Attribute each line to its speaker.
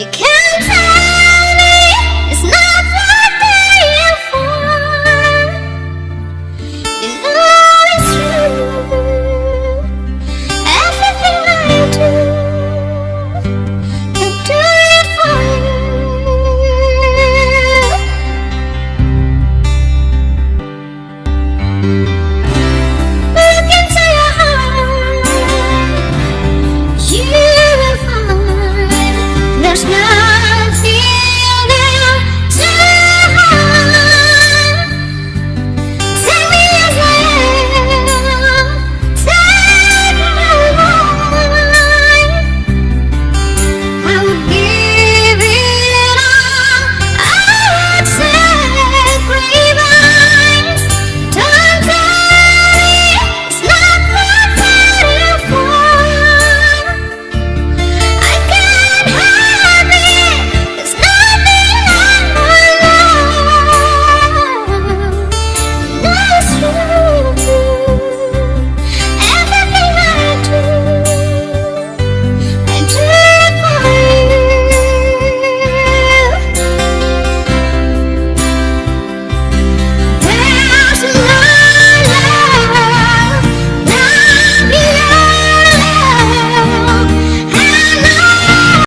Speaker 1: You can't tell.